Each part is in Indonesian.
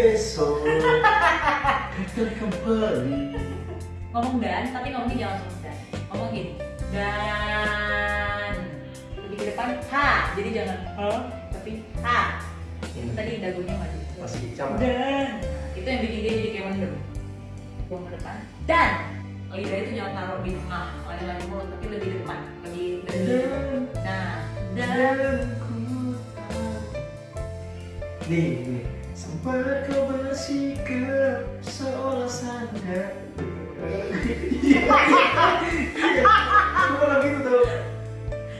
Dan apabila esok Datang kembali Ngomong dan, tapi ngomongnya jangan langsung dan. Ngomong gini. Dan. Lebih ke depan, ha. Jadi jangan ha, tapi ha. Itu tadi dagunya maju. Masih sama Dan. Itu yang bikin dia jadi kayak mendem. Buang ke depan. Dan. Lidah itu jangan taruh di tengah, oleh lagi mulut, tapi lebih di depan, lebih. Dan Nah, dan. Dan ku tahu Nih, nih Sempat kau bersikap seolah sandar gitu tau?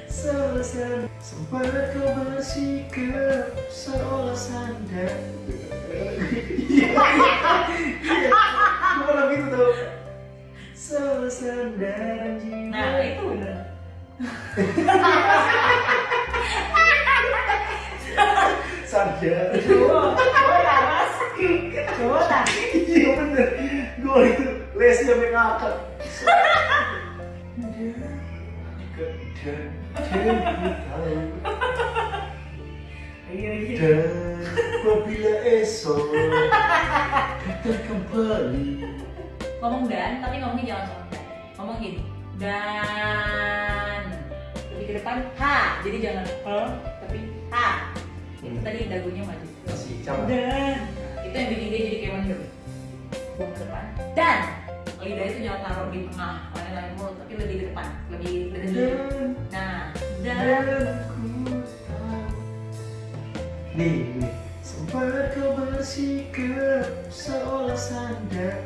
Seolah sandar Sempat kau bersikap seolah sandar Gue pernah gitu tau? Seolah sandaran jiwa Nah, itu. Bener. Sandar Tak. Iya bener, gue itu lesnya sampai ngakak. Iya, iya. Dan apabila esok datang kembali. Ngomong dan tapi ngomongnya jangan dan. Ngomong gini dan. Lebih ke depan ha. Jadi jangan ha tapi ha. Itu tadi dagunya maju. masih dan itu yang bikin dia jadi kayak mendem. Buang ke depan. Dan lidah itu jangan taruh di tengah oleh lain mulut tapi lebih di depan lebih lebih nah dan nih sempat kau bersikap Seolah sandar